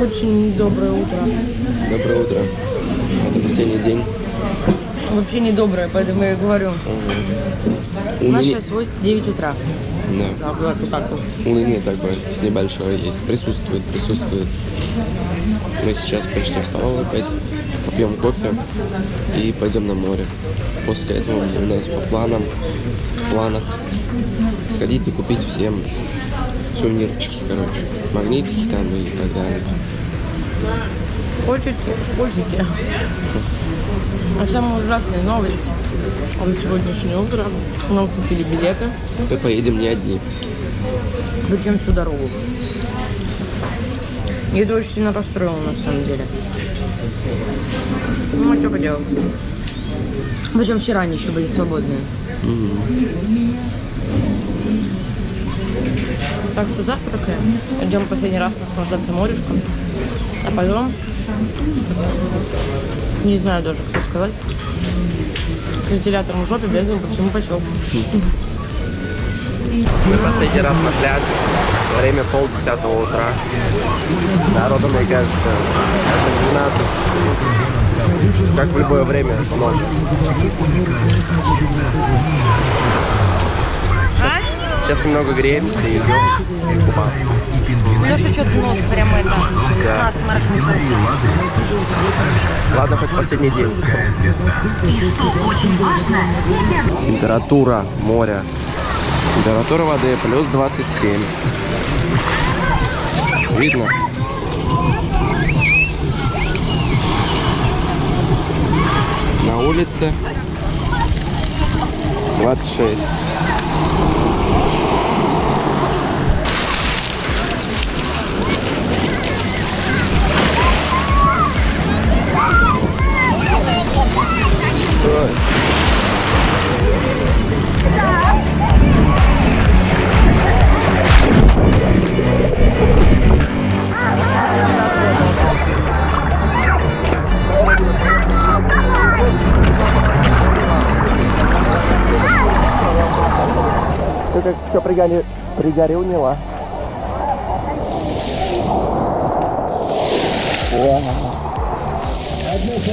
Очень доброе утро. Доброе утро. Это последний день. Вообще не доброе, поэтому я и говорю. У нас сейчас 8 9 утра. да. Так, вот так вот. Уныние такое небольшое есть. Присутствует, присутствует. Мы сейчас пришли в столовую опять, попьем кофе и пойдем на море. После этого у нас по планам, в планах сходить и купить всем сувенирчики, короче. Магнитики там и так далее. Хотите, хотите. А самая ужасная новость. Вот сегодняшнее утро нам купили билеты. Мы поедем не одни. Причем всю дорогу. И это очень сильно расстроило на самом деле. Ну, а что поделать? Причем вчера они еще были свободные. Так что завтракаем. Идем последний раз наслаждаться морюшком. А потом... Не знаю даже, кто сказать. К вентиляторам в жопе бегаем по всему поселку. Мы последний раз на пляже. Время полдесятого утра. Народу, мне кажется, это 12. Как в любое время ночи. Сейчас, немного греемся и идем купаться. Леша что-то нос прямо это Да. насморк Ладно, хоть последний день. Температура моря. Температура воды плюс 27. Видно? На улице 26. Ой. Ты как все пригорел, пригорюнила.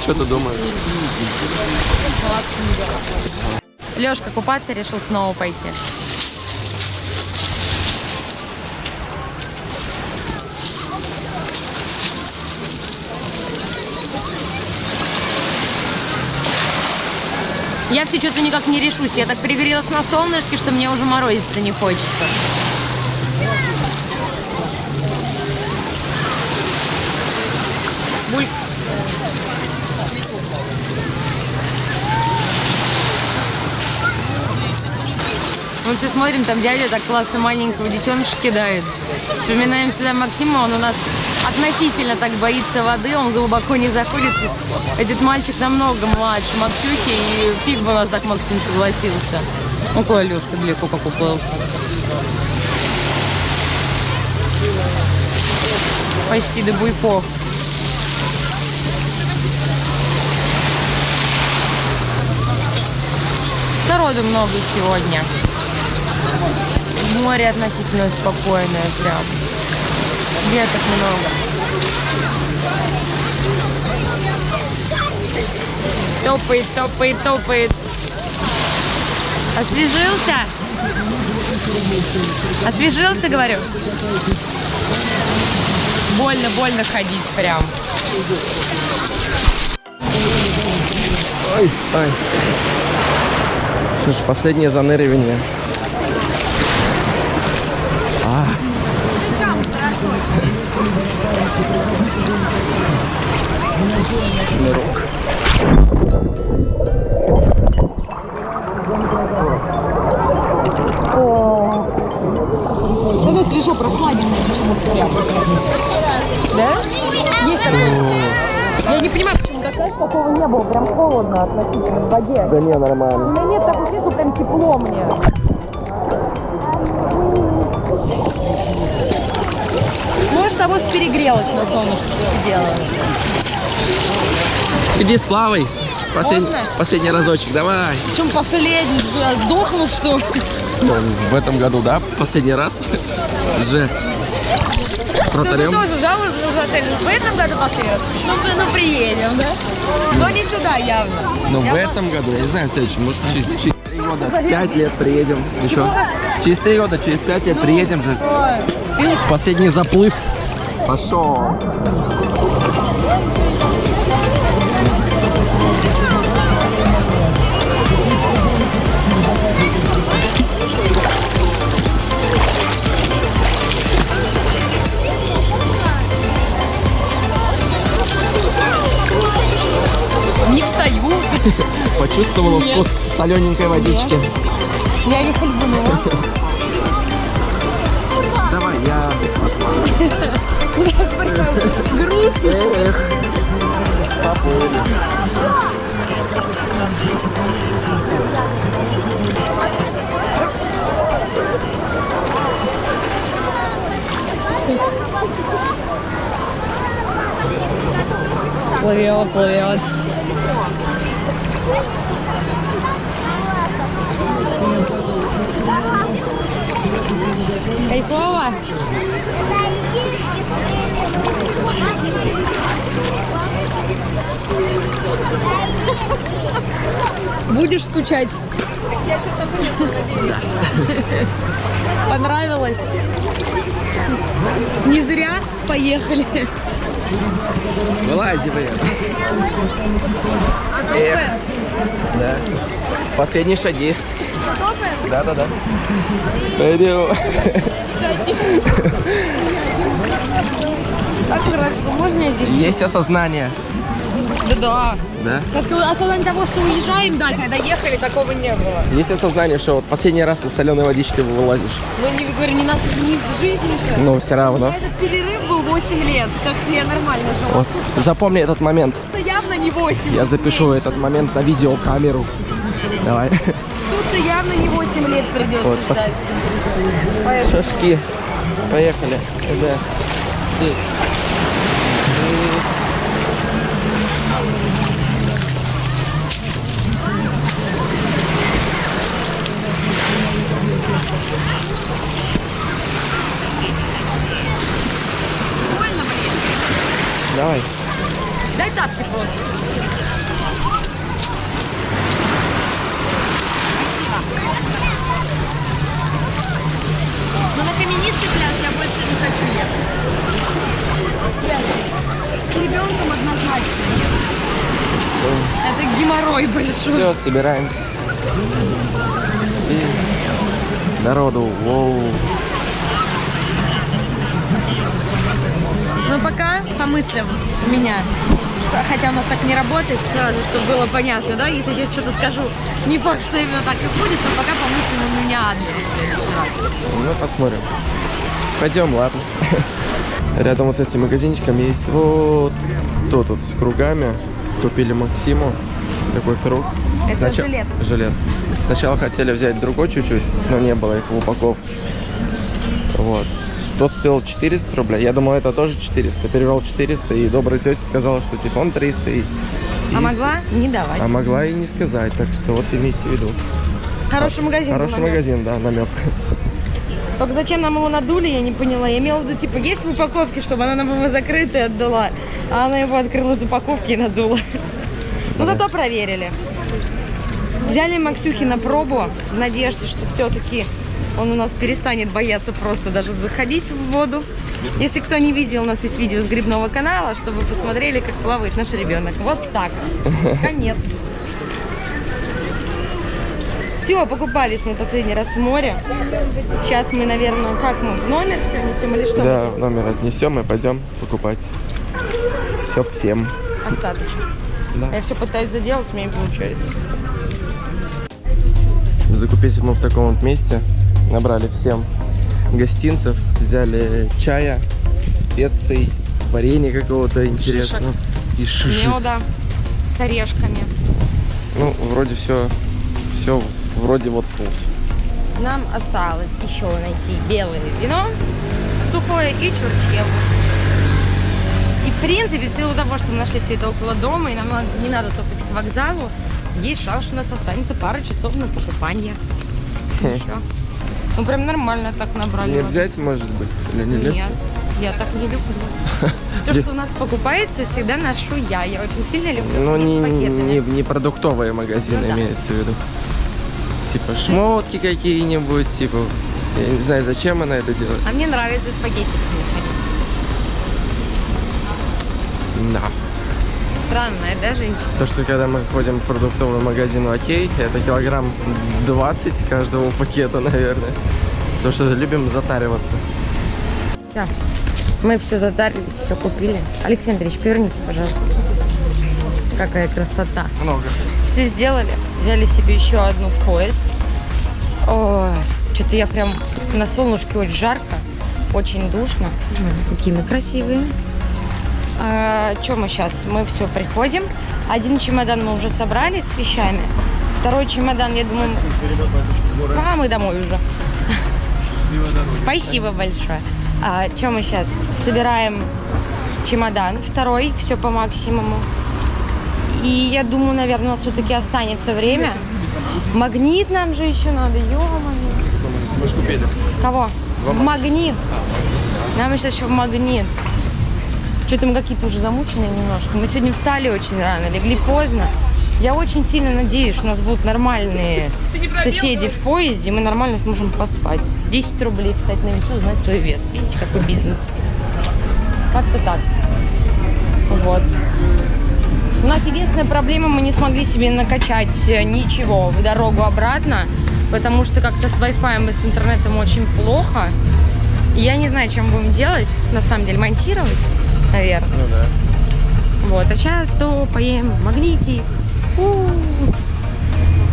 Что ты думаешь? Лешка купаться решил снова пойти. Я все что-то никак не решусь. Я так пригрелась на солнышке, что мне уже морозиться не хочется. Мы все смотрим, там дядя так классно маленького детеныша кидает. Вспоминаем всегда Максима, он у нас относительно так боится воды, он глубоко не заходит. Этот мальчик намного младше Максюхи, и фиг бы у нас так Максим согласился. Ну, какой Алешка далеко как уплыл. Почти до буйков. Народу много сегодня. Море относительно спокойное прям. Веток много. Топает, топает, топает. Освежился? Освежился, говорю? Больно, больно ходить прям. Ой, ой. Ж, последнее заныривание. А. Нырок. Это свежо, прохладненько. Да? Есть такое. Я не понимаю, почему так знаешь, такого не было. Прям холодно относительно в воде. Да не, нормально. У меня нет такого чувства, прям тепло мне. Может, того перегрелась на солнышке, посидела. Иди сплавай. Последний, Можно? последний разочек, давай. Чем последний? Сдохнул, что ли? Ну, в этом году, да, последний раз. Же. Ну, мы Протарем. тоже жалуемся в отель. В этом году последний Ну, мы- ну, приедем, да? Но не сюда явно. Но в Я этом году, я не знаю, в следующем, может, через, через три года, пять лет приедем. Еще. Через три года, через пять лет приедем же. Ой. Последний заплыв. Пошел. Не встаю. Почувствовала Нет. вкус солененькой водички. Я не хлебнула. Грустно. Эх, поплыли. Плывет, плывет. Кайфово? Будешь скучать? Понравилось? Не зря поехали. Вылази, блин. А Эх. Да. Последние шаги. Да, да, да. Пойдем. Как хорошо, можно здесь? Есть осознание. Да, Да. да. Как осознание того, что уезжаем, да, когда ехали, такого не было. Есть осознание, что вот последний раз из соленой водички вылазишь. Ну, не говорю, не нас, не в жизни же. Но все равно. Этот перерыв был 8 лет, как я нормально жила. Вот. Запомни этот момент. Тут-то явно не 8. Я запишу меньше. этот момент на видеокамеру. Давай. Тут-то явно не 8 лет придется Вот, пос- ждать. Поэтому Шашки. Поехали. Да. И- больно, блин. Давай. Дай тапки просто. Но на каменистый пляж я больше не хочу ехать. С ребенком однозначно нет. Это геморрой большой. Все, собираемся. И народу. Воу. Но пока по мыслям у меня, хотя у нас так не работает сразу, чтобы было понятно, да, если я что-то скажу, не факт, что именно так и будет, но пока по мыслям у меня адрес. Ну, посмотрим. Пойдем, ладно. Рядом вот с этим магазинчиком есть вот тут вот с кругами. Купили Максиму такой круг. Это жилет. Жилет. Сначала хотели взять другой чуть-чуть, но не было их в упаковке. Вот. Тот стоил 400 рублей. Я думал, это тоже 400. Перевел 400, и добрая тетя сказала, что типа он 300. И, А могла не давать. А могла и не сказать, так что вот имейте в виду. Хороший магазин. Хороший магазин, да, намек. Только зачем нам его надули, я не поняла. Я имела в виду, типа, есть в упаковке, чтобы она нам его закрыта и отдала. А она его открыла из упаковки и надула. Ну, зато проверили. Взяли Максюхи на пробу в надежде, что все-таки он у нас перестанет бояться просто даже заходить в воду. Если кто не видел, у нас есть видео с грибного канала, чтобы вы посмотрели, как плавает наш ребенок. Вот так. Конец. Все, покупались мы последний раз в море. Сейчас мы, наверное, как мы в номер все несем или что? Да, в номер отнесем и пойдем покупать. Все всем. Остаточно. Да. Я все пытаюсь заделать, у меня не получается. Закупились мы в таком вот месте. Набрали всем гостинцев, взяли чая, специй, варенья какого-то интересного. И шишек. Меда с орешками. Ну, вроде все, все вроде вот тут. Нам осталось еще найти белое вино, сухое и чурчхелу. И в принципе, в силу того, что мы нашли все это около дома, и нам не надо топать к вокзалу, есть шанс, что у нас останется пара часов на покупание. Еще. Ну прям нормально так набрали. Не взять, может быть, или не? Нет, я так не люблю. Все, что у нас покупается, всегда ношу я. Я очень сильно люблю Ну, не, не, не продуктовые магазины Ну да. имеется в виду. Типа шмотки какие-нибудь, типа... Я не знаю, зачем она это делает. А мне нравится с пакетиками ходить. Да. Странная, да, женщина? То, что когда мы ходим в продуктовый магазин, окей, это килограмм 20 каждого пакета, наверное. Потому что любим затариваться. Да. Мы все затарили, все купили. Алексей Андреевич, поверните, пожалуйста. Какая красота. Много. Все сделали. Взяли себе еще одну в поезд. Ой, что-то я прям на солнышке очень жарко, очень душно. Ой, Какие мы красивые. А, что мы сейчас? Мы все приходим. Один чемодан мы уже собрали с вещами. Второй чемодан, я думаю, а мы домой уже. Спасибо большое. А, что мы сейчас? Собираем чемодан второй, все по максимуму. И я думаю, наверное, у нас все-таки останется время. Магнит нам же еще надо, ё-моё. Купили. Кого? В магнит. Нам сейчас еще в магнит. Что-то мы какие-то уже замученные немножко. Мы сегодня встали очень рано, легли поздно. Я очень сильно надеюсь, что у нас будут нормальные соседи в поезде, и мы нормально сможем поспать. 10 рублей, кстати, на весу, узнать свой вес. Видите, какой бизнес. Как-то так. Вот. У нас единственная проблема, мы не смогли себе накачать э, ничего в дорогу обратно, потому что как-то с Wi-Fi и с интернетом очень плохо. И я не знаю, чем будем делать, на самом деле, монтировать, наверное. Ну да. Вот, а сейчас то поем в магните. У.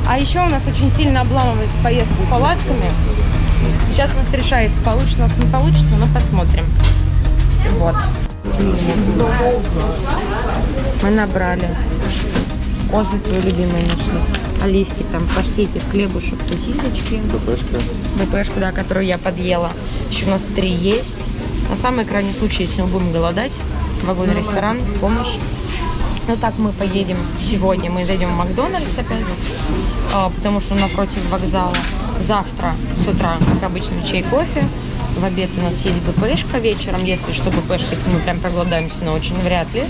А еще у нас очень сильно обламывается поездка с палатками. Сейчас у нас решается, получится у нас не получится, но посмотрим. Вот. Мы набрали. Кофе свой любимый нашли. Оливки там, паштетик, хлебушек, сосисочки. ППшка. БПшку, да, которую я подъела. Еще у нас три есть. На самый крайний случай, если мы будем голодать, вагонный ресторан, помощь. Ну так мы поедем сегодня. Мы зайдем в Макдональдс опять, а, потому что напротив вокзала. Завтра с утра, как обычно, чай, кофе. В обед у нас есть БПшка вечером, если что, БПшка, если мы прям проголодаемся, но очень вряд ли.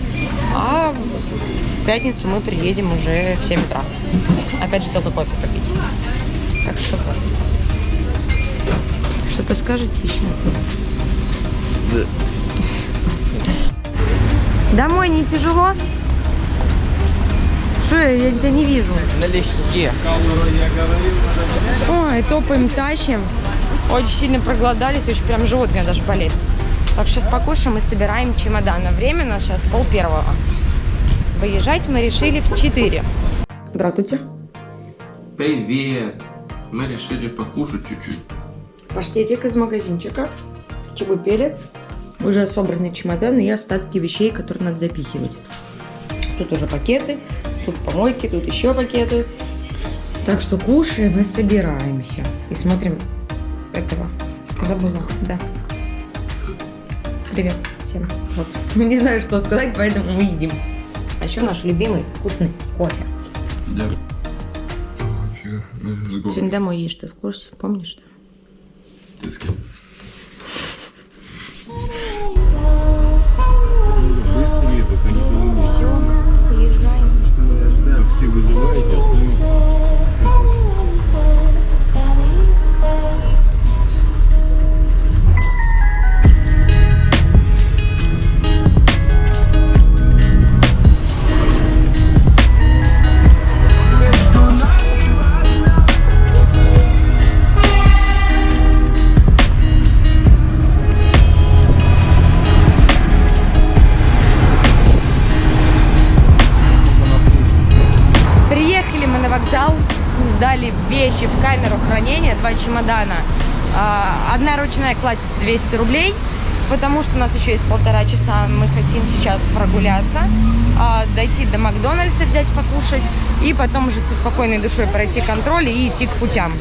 А в- пятницу мы приедем уже в 7 утра. Опять же, только кофе попить. Так что. Что-то скажете еще? Домой не тяжело? Что я, я тебя не вижу? Налегке. Ой, топаем, тащим. Очень сильно проголодались, очень прям живот у меня даже болит. Так сейчас покушаем и собираем чемодан. А время у нас сейчас пол первого. Выезжать мы решили в 4. Здравствуйте. Привет! Мы решили покушать чуть-чуть. Паштетик из магазинчика. Чебупели. Уже собраны чемоданы и остатки вещей, которые надо запихивать. Тут уже пакеты, тут помойки, тут еще пакеты. Так что кушаем и собираемся. И смотрим этого. Забыла, да. Привет всем. Вот. Не знаю, что сказать, поэтому мы едим. А еще наш любимый вкусный кофе. Да. Горы. Сегодня домой едешь, ты в курсе? Помнишь, да? Ты с кем? 200 рублей, потому что у нас еще есть полтора часа. Мы хотим сейчас прогуляться, а, дойти до Макдональдса, взять покушать, и потом уже со спокойной душой пройти контроль и идти к путям.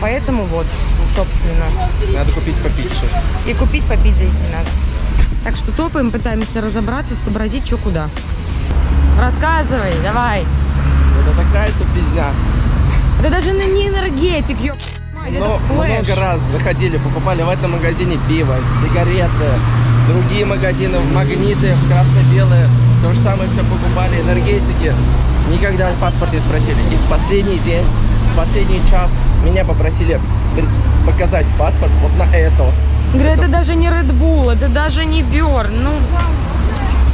Поэтому вот, собственно. Надо купить попить сейчас. И купить, попить зайти надо. Так что топаем, пытаемся разобраться, сообразить, что куда. Рассказывай, давай. Это такая тупизня. Это даже не энергетик, ёп. Но много раз заходили, покупали в этом магазине пиво, сигареты, другие магазины, в магниты, в красно-белые. То же самое все покупали, энергетики. Никогда паспорт не спросили. И в последний день, в последний час меня попросили показать паспорт вот на это. Говорю, это даже не Red Bull, это даже не Бёрн. Ну,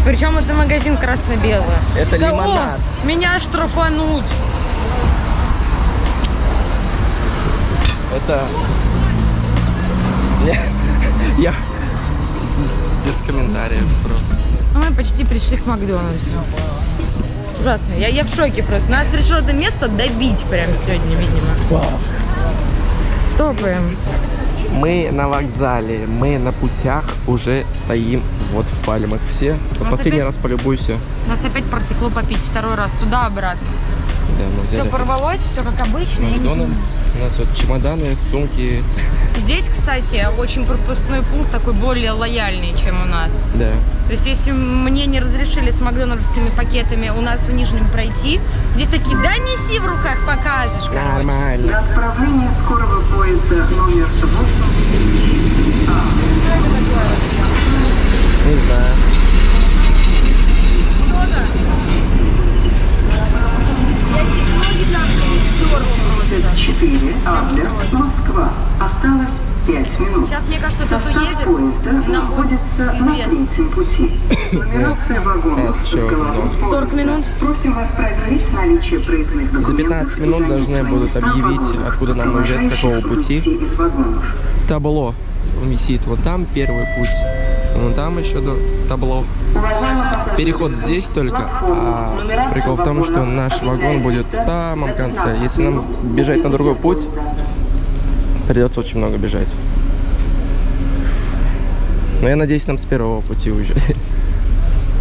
причем это магазин красно-белый. Это Да, о, лимонад. меня штрафанут. Это... Я... Без комментариев просто. Ну, мы почти пришли к Макдональдсу. Ужасно. Я, я в шоке просто. Нас решило это место добить прямо сегодня, видимо. Топаем. Мы на вокзале, мы на путях уже стоим вот в пальмах все. Нас последний опять- раз полюбуйся. Нас опять протекло попить второй раз туда-обратно. Да, мы Все взяли порвалось, все как обычно. Макдональдс. У нас вот чемоданы, сумки. Здесь, кстати, очень пропускной пункт такой более лояльный, чем у нас. Да. То есть, если мне не разрешили с макдональдскими пакетами у нас в Нижнем пройти, здесь такие, да неси в руках, покажешь, короче. Нормально. Для отправления скорого поезда номер 8 Не знаю. 24, Адлер, Москва. Осталось 5 минут. Сейчас, мне кажется, Состав поезда находится на третьем пути. Нумерация вагонов э, с головой 40 минут. Просим вас проверить наличие проездных документов. За 15 минут должны будут объявить, откуда нам уезжать, с какого пути. Табло висит вот там, первый путь. Вон там еще табло. Переход здесь только, а прикол в том, что наш вагон будет в самом конце. Если нам бежать на другой путь, придется очень много бежать. Но я надеюсь, нам с первого пути уезжать.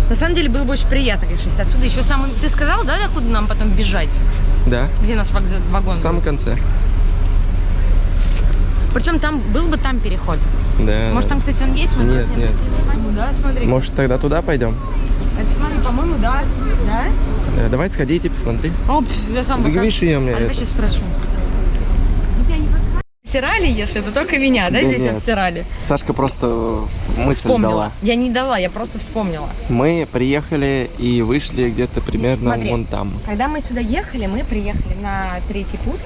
На самом деле было бы очень приятно, конечно, отсюда еще самый... Ты сказал, да, откуда нам потом бежать? Да, Где наш вагон? в самом конце. Причем там был бы там переход. Да. Может, там, кстати, он есть? Мы Нет, не нет. Ну Да, смотри. Может, тогда туда пойдем? Это, смотри, по-моему, да. Да? Да, давай сходите, посмотри. О, пф, я сам Ты пока- видишь ее мне? А я сейчас спрошу. Обсирали, если это только меня, да, Да здесь нет. обсирали? Сашка просто мысль Вспомнила. дала. Я не дала, я просто вспомнила. Мы приехали и вышли где-то примерно Смотри. вон там. Когда мы сюда ехали, мы приехали на третий путь.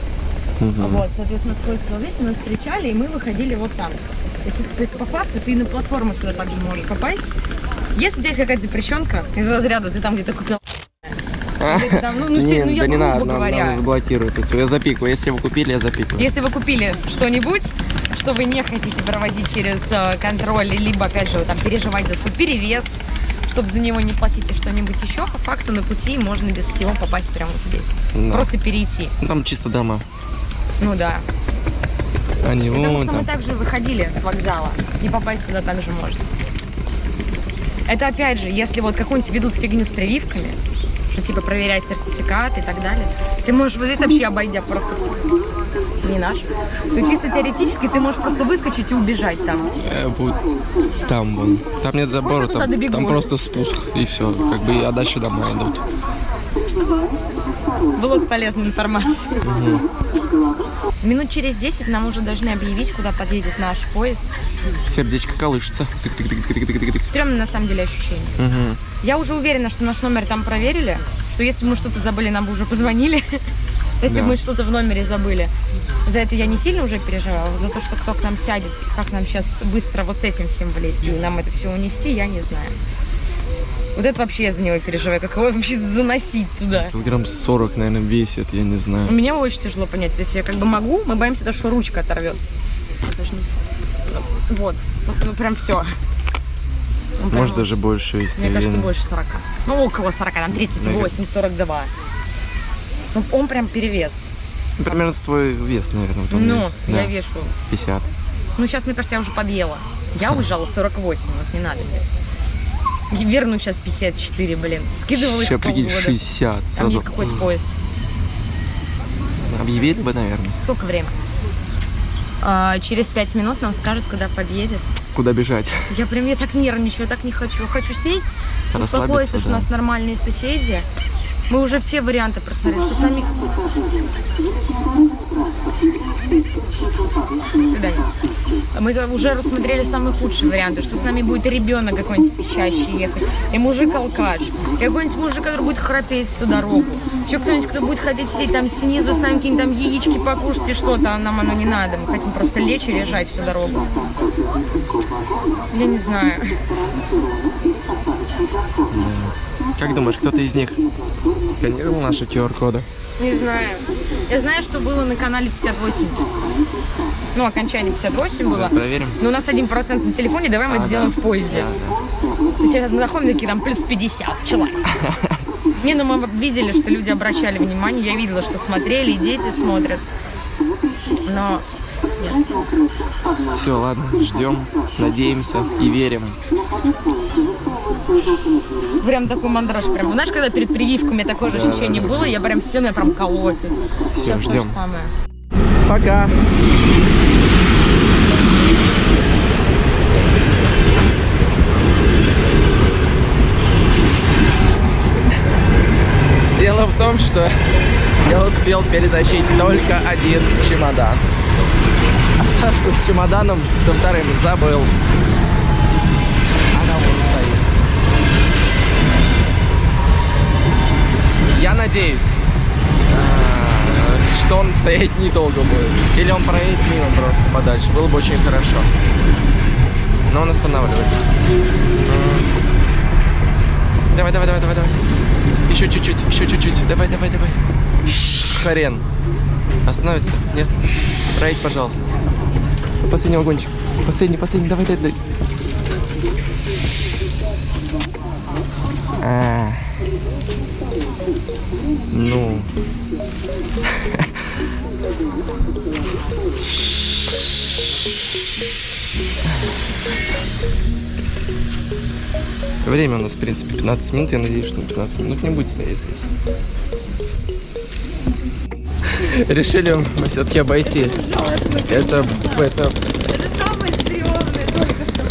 Мгм. Вот, соответственно, поезд вместе нас встречали, и мы выходили вот там. То есть, то есть, по факту ты на платформу сюда также можешь попасть. Если у тебя есть какая-то запрещенка из разряда, ты там где-то купил там, ну, ну, Не, ну, я да не надо, говоря. нам заблокируют. Я запикаю. Если вы купили, я запикаю. Если вы купили что-нибудь, что вы не хотите проводить через э, контроль, либо, опять же, там, переживать за свой перевес, чтобы за него не платить и что-нибудь еще, по факту на пути можно без всего попасть прямо вот здесь. Да. Просто перейти. Ну, Там чисто дома. Ну да. Они Потому вон что мы там. также выходили с вокзала, и попасть сюда также можно. Это опять же, если вот какую-нибудь ведут фигню с прививками, что типа проверять сертификат и так далее, ты можешь вот здесь вообще обойдя просто не наш, то чисто теоретически ты можешь просто выскочить и убежать там. Э, там вон. Там нет забора, Может, там, там просто спуск и все. Как бы, а дальше дома идут. Блок полезной информации. Минут через 10 нам уже должны объявить, куда подъедет наш поезд. Сердечко колышется. Тык-тык-тык-тык-тык-тык. Стрёмное на самом деле ощущение. Мгм. Я уже уверена, что наш номер там проверили, что если бы мы что-то забыли, нам бы уже позвонили. Если Да. бы мы что-то в номере забыли. За это я не сильно уже переживала. За то, что кто к нам сядет, как нам сейчас быстро вот с этим всем влезть и нам это все унести, я не знаю. Вот это вообще я за него переживаю. Как его вообще заносить туда? Килограмм 40, наверное, весит, я не знаю. Мне очень тяжело понять. То есть я как бы могу, мы боимся, даже, что ручка оторвется. Ну, Вот. Ну, ну, прям все. Может, даже больше. Мне кажется, уверен. больше 40. Ну, около 40, там 38, 42. Ну, он прям перевес. Ну, Примерно твой вес, наверное. вот Ну, есть. я Да, вешу. 50. Ну, сейчас, мне кажется, я уже подъела. Я уезжала 48, вот не надо мне. Верну сейчас 54, блин. Скидывала Сейчас прикинь, полгода. 60. Там Сразу есть какой-то поезд. объявили бы, наверное. Сколько время? А, через пять минут нам скажут, куда подъедет. Куда бежать? Я прям, я так нервничаю, так не хочу. Хочу сесть, успокоиться, что у да. нас нормальные соседи. Мы уже все варианты просмотрели, что с нами... Свидания. Мы уже рассмотрели самые худшие варианты, что с нами будет ребенок какой-нибудь пищащий ехать, и мужик-алкаш, и какой-нибудь мужик, который будет храпеть всю дорогу. Еще кто-нибудь, кто будет хотеть сидеть там снизу с нами какие-нибудь там яички покушать и что-то, а нам оно не надо. Мы хотим просто лечь и лежать всю дорогу. Я не знаю. Как думаешь, кто-то из них сканировал наши QR-коды? Не знаю. Я знаю, что было на канале 58. Ну, окончание 58 было. Проверим. Но у нас 1% на телефоне, давай мы это А, сделаем да. в поезде. То есть Сейчас мы заходим, такие там плюс 50 человек. Не, ну мы видели, что люди обращали внимание, я видела, что смотрели, и дети смотрят. Но нет. Все, ладно, ждем, надеемся и верим. Прям такой мандраж. Прям, знаешь, когда перед прививками такое же ощущение было, я прям все меня прям колотит. Всё, Сейчас то ждем. же самое. Пока. Дело в том, что я успел перетащить только один чемодан. А Сашку с чемоданом со вторым забыл. Надеюсь, а, что он стоять недолго будет. Или он проедет мимо просто подальше. Было бы очень хорошо. Но он останавливается. Давай, давай, давай, давай, давай. Еще чуть-чуть, еще чуть-чуть. Давай, давай, давай. Хрен. Остановится? Нет? Проедь, пожалуйста. Последний вагончик. Последний, последний. Давай, давай, давай. А. Ну. Время у нас, в принципе, 15 минут. Я надеюсь, что 15 минут не будет стоять здесь. Решили мы все-таки обойти. Это, это самое стрёмное, только что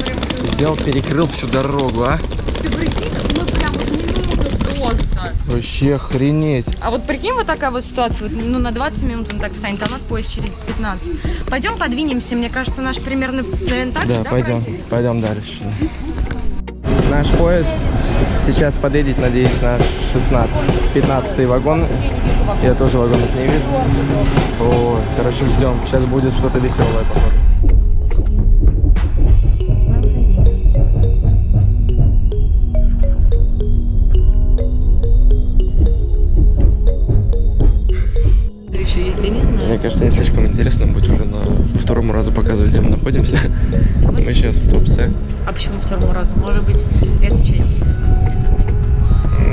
взял, перекрыл всю дорогу, а? Ты прикинь, мы прям вот минуту просто. Вообще охренеть. А вот прикинь, вот такая вот ситуация, вот, ну на 20 минут он так встанет, а у нас поезд через 15. Пойдем подвинемся, мне кажется, наш примерно, наверное, так же, Да, пойдем, пройдет? пойдем дальше. Наш поезд сейчас подъедет, надеюсь, на 16, 15 вагон. Я тоже вагонов не вижу. О, короче, ждем. Сейчас будет что-то веселое, походу. Кажется, не слишком интересно будет уже на по второму разу показывать, где мы находимся. Мы сейчас в Туапсе. А почему второму разу? Может быть, эту часть?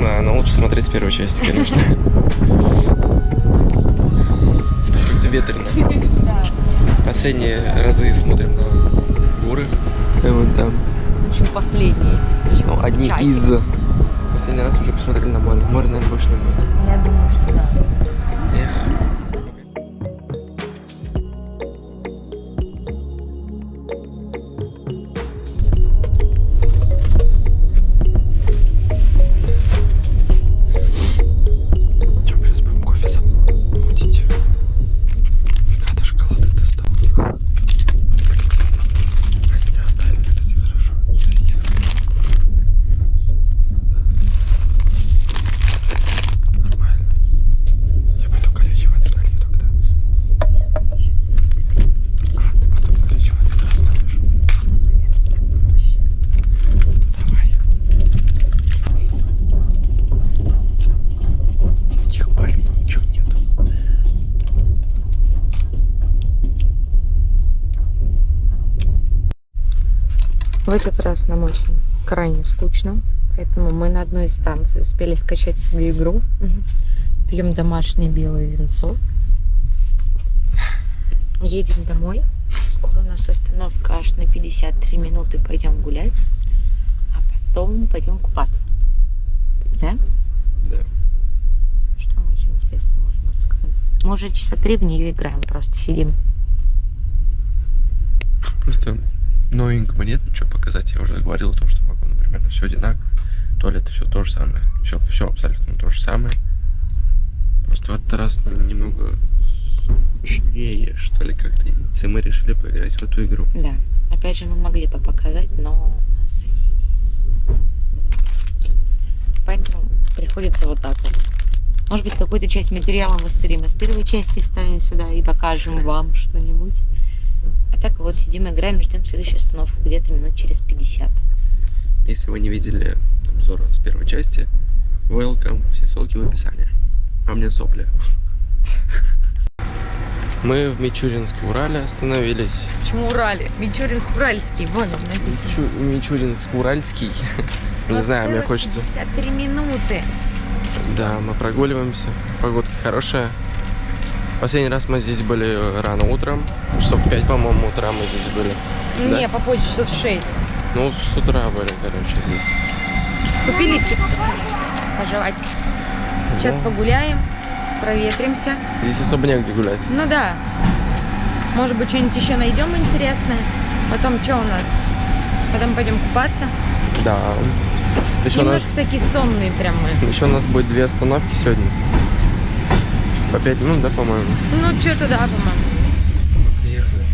Да, но лучше смотреть с первой части, конечно. Как-то ветрено. Последние разы смотрим на горы. И вот там. Почему последние? Почему Ну, одни часик? из. Последний раз уже посмотрели на море. Море, наверное, больше не будет. Я думаю, что да. Эх. Нам очень крайне скучно, поэтому мы на одной из станций успели скачать себе игру. Пьем домашнее белое винцо. Едем домой. Скоро у нас остановка аж на 53 минуты. Пойдем гулять, а потом пойдем купаться. Да? Да. Что мы еще интересно можем рассказать? Мы уже часа три в нее играем, просто сидим. Просто новенького нет ничего показать. Я уже говорил о том, что вагоны примерно все одинаково. Туалеты все то же самое. Все, все абсолютно то же самое. Просто в этот раз немного скучнее, что ли, как-то. И мы решили поиграть в эту игру. Да. Опять же, мы могли бы показать, но соседи. Поэтому приходится вот так вот. Может быть, какую-то часть материала мы стримим с первой части вставим сюда и покажем вам что-нибудь. А так вот сидим, играем, ждем следующую остановку где-то минут через 50. Если вы не видели обзора с первой части, welcome, все ссылки в описании. А мне сопли. Мы в Мичуринск-Урале остановились. Почему Урале? Мичуринск-Уральский, вон он написано. Мичуринск-Уральский. Не знаю, мне хочется... 53 минуты. Да, мы прогуливаемся. Погодка хорошая. Последний раз мы здесь были рано утром. Часов в 5, по-моему, утра мы здесь были. Да? Не, попозже, часов в 6. Ну, с утра были, короче, здесь. Купили чипсы пожевать. Сейчас Ну. погуляем, проветримся. Здесь особо негде гулять. Ну да. Может быть, что-нибудь еще найдем интересное. Потом что у нас? Потом пойдем купаться. Да. Еще у нас, Немножко такие сонные прям мы. еще у нас будет две остановки сегодня. По 5 минут, да, по-моему? Ну, что туда, по-моему. Мы приехали.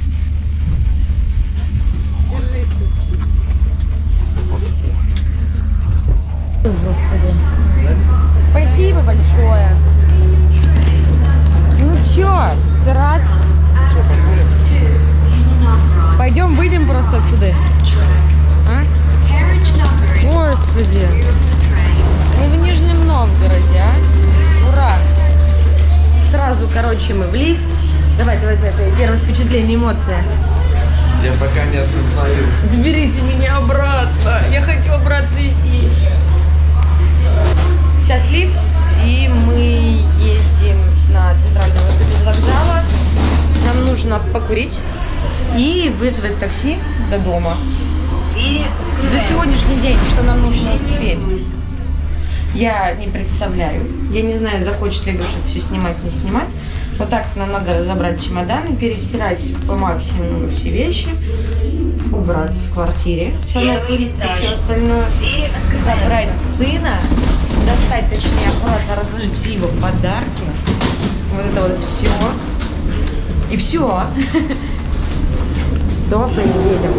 Вот. Господи. Спасибо большое. Ну чё, ты рад? Пойдем выйдем просто отсюда. А? Господи. Мы в Нижнем Новгороде, а? Ура. Сразу, короче, мы в лифт. Давай, давай, давай, давай. Первое впечатление, эмоция. Я пока не осознаю. Заберите меня обратно. Я хочу обратно сесть. Сейчас лифт, и мы едем на центральный выход из вокзала. Нам нужно покурить и вызвать такси до дома. За сегодняшний день, что нам нужно успеть? Я не представляю. Я не знаю, захочет ли Леша это все снимать, не снимать. Вот так нам надо разобрать чемоданы, перестирать по максимуму все вещи, убраться в квартире, все и все остальное, забрать сына, достать, точнее, аккуратно разложить все его подарки. Вот это вот все. И все. Дома едем.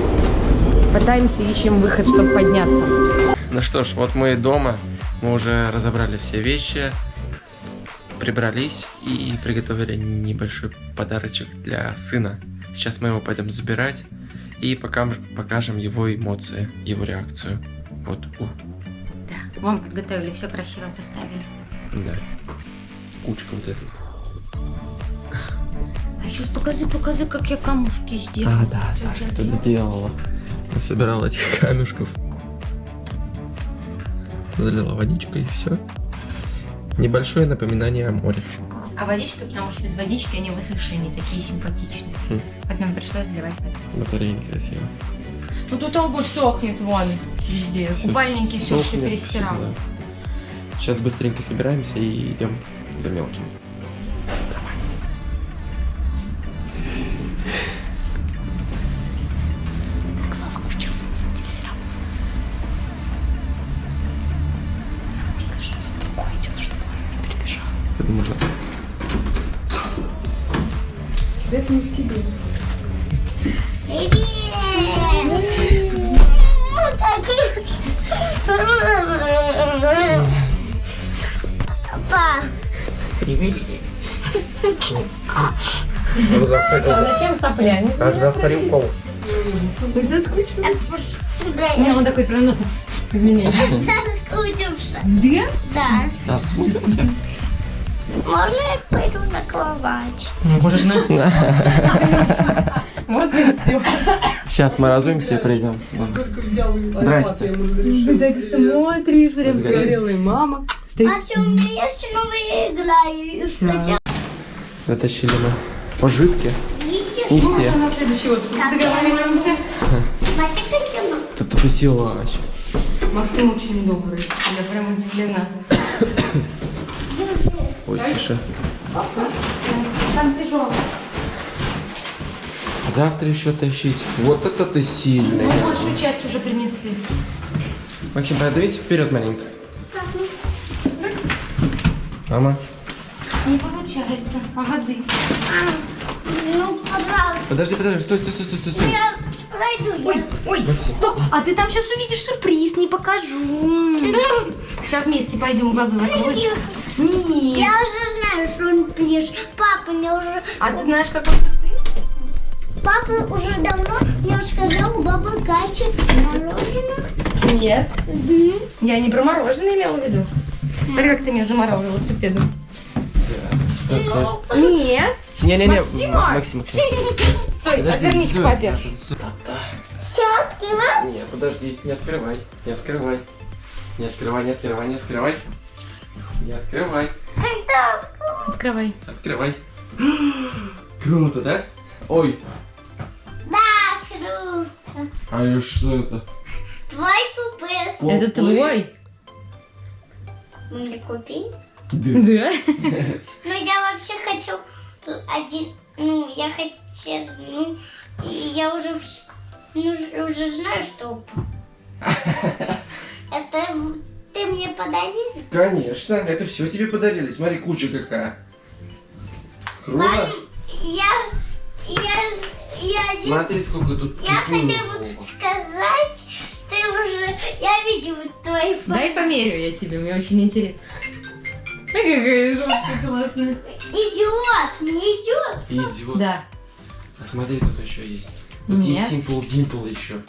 Пытаемся, ищем выход, чтобы подняться. Ну что ж, вот мы и дома. Мы уже разобрали все вещи, прибрались и приготовили небольшой подарочек для сына. Сейчас мы его пойдем забирать и пока покажем его эмоции, его реакцию. Вот, у, Да, вам подготовили, все красиво поставили. да. Кучка вот эта. А сейчас покажи, покажи, как я камушки сделала. А, да, Саша что сделала. Насобирала этих камешков. Залила водичкой и все. Небольшое напоминание о море. А водичка, потому что без водички они высохшие, не такие симпатичные. Хм. Поэтому пришлось заливать водой. Батарея некрасиво. Ну тут обувь сохнет вон везде. Всё Купальники все, все всё, да. Сейчас быстренько собираемся и идем за мелким. Аж завтра укол. Не, он такой прям носом в меня. соскучившись. Да? Да. Можно я пойду на кровать? Можно. Вот и все. Сейчас мы разуемся и придем. Здрасте. Ты так смотришь, прям горелый мама. Вообще, у меня есть новая игра. и скачала. Затащили мы пожитки. Видите? У всех. На следующий отпуск договариваемся. Смотри, какие мы. Тут это силач. Максим очень добрый. Я прям удивлена. Ой, тише. Там тяжело. Завтра еще тащить. Вот это ты сильный. Мы большую часть уже принесли. Максим, подавись вперед маленько. Мама, Не получается. Погоды. Ну, пожалуйста. подожди, подожди, стой, стой, стой, стой, стой. Я пройду. я- Ой, Максим. стоп. А ты там сейчас увидишь сюрприз, не покажу. Сейчас вместе пойдем глаза закроешь. Нет. Я уже знаю, что он пишет. Папа мне уже... А ты знаешь, какой сюрприз? Папа уже давно мне сказал у бабы Кати мороженое. Нет. Я не про мороженое имела в виду. Смотри, как ты меня заморал велосипедом. Нет. Не-не-не, Максим, Максим. Стой, отвернись к стой. папе. Все, открывай. Не, подожди, не открывай, не открывай. Не открывай, не открывай, не открывай. Не открывай? Открывай. открывай. Круто, да? Ой, Да, круто. а и что это? Твой купил. Это твой? Мне купи. Да. Ну, я вообще хочу один... Ну, я хотела... Ну, я уже... Ну, уже знаю, что... Это ты мне подарил? Конечно, это все тебе подарили. Смотри, куча какая. Круто. Я... Я... Я... ж- Смотри, сколько тут Я хотела сказать, ты уже... Я видела твой. Дай померю я тебе, мне очень интересно. Какая жесткая классная. Идет, не идет. Идет. Да. А смотри, тут еще есть. Тут Нет. есть Simple Dimple еще.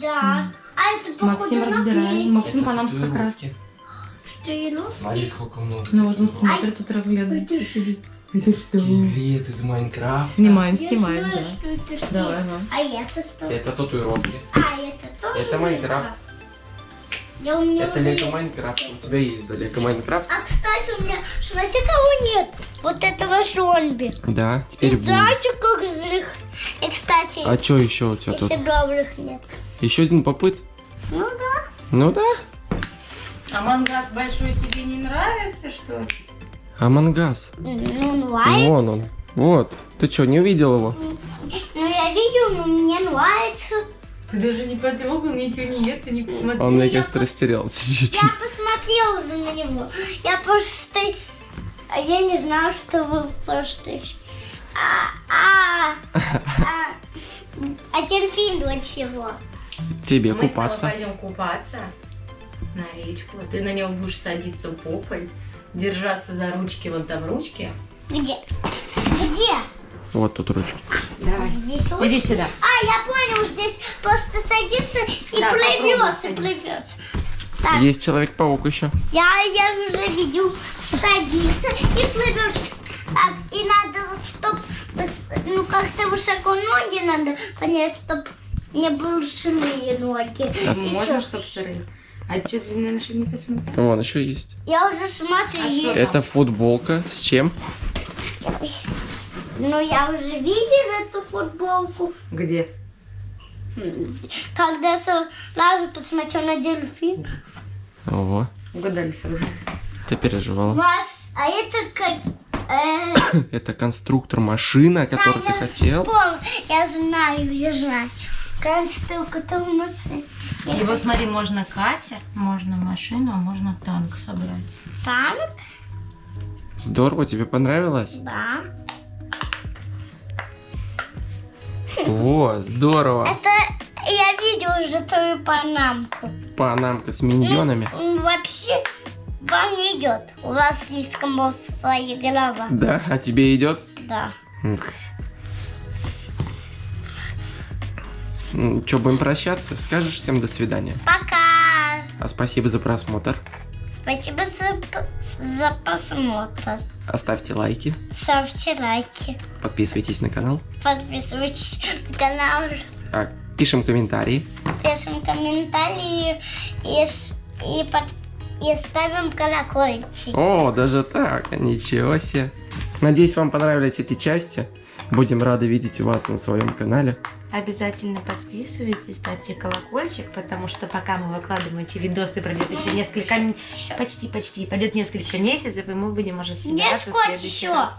Да. А это походу Максим разбирай. наклейка. Максим по нам как раз. татуировки. Смотри, сколько много. Ну вот он смотрит, тут разглядывает. Это что? Скелет из Майнкрафта. Снимаем, Я снимаем, знаю, да. что это что. Давай, ну. А это что? Это татуировки. А, это тоже Это Майнкрафт. Я у меня Это Лего. Майнкрафт. У тебя есть, да, Лего Майнкрафт? А, кстати, у меня, смотрите, кого нет. Вот этого зомби. Да, И теперь будет. знаете, как злых. И, кстати, А что еще у тебя тут? если добрых нет. Еще один попыт? Ну да. Ну да. А мангас большой тебе не нравится, что ли? Амангас. Ну, нравится. Вон он. Вот. Ты что, не увидел его? Ну, я видел, но мне нравится. Ты даже не потрогал, ничего нет, ты не посмотрел. Он, мне я кажется, растерялся чуть-чуть. Я посмотрела уже на него. Я просто... а Я не знала, что вы просто... А, а, а, а дельфин для чего? Тебе Мы купаться. пойдем купаться на речку. Ты на нем будешь садиться попой, держаться за ручки, вон там ручки. Где? Где? Вот тут ручки. Давай. Здесь. Иди сюда. А, я понял, здесь просто садится и Да, плывет, и плывет. Так, Есть Человек-паук еще. я, я уже видел, садится и плывешь. Так, и надо, чтоб, ну, как-то высоко ноги надо понять, чтоб не большие ноги. И Можно, всё. чтоб сырые. А что ты, что не посмотрел? Вон еще есть. Я уже смотрю, А? Это футболка. С чем? Ну, я уже видел эту футболку. Где? Когда сразу посмотрел на дельфин. Ого. Угадали сразу. Ты переживала. Вас, а это как... э, Это конструктор машина, которую ты я хотел. вспомнил. Я знаю, я знаю. Конструктор машины. Вот смотри, можно катер, можно машину, а можно танк собрать. Танк? Здорово, тебе понравилось? Да. О, здорово. Это я видел уже твою панамку. Панамка с миньонами. Вообще вам не идет. У вас слишком большая голова. Да, а тебе идет? Да. Что, будем прощаться? Скажешь всем до свидания. Пока. А спасибо за просмотр. Спасибо за, за просмотр. Оставьте лайки, Ставьте лайки. подписывайтесь на канал, Подписывайтесь на канал. а, пишем комментарии. Пишем комментарии и, и, под- и ставим колокольчик. О, даже так, ничего себе. Надеюсь, вам понравились эти части. Будем рады видеть вас на своем канале. Обязательно подписывайтесь, ставьте колокольчик, потому что пока мы выкладываем эти видосы, пройдет еще несколько... м- Почти, почти. Пойдет несколько месяцев, и мы будем уже Где съедаться в следующий еще? раз.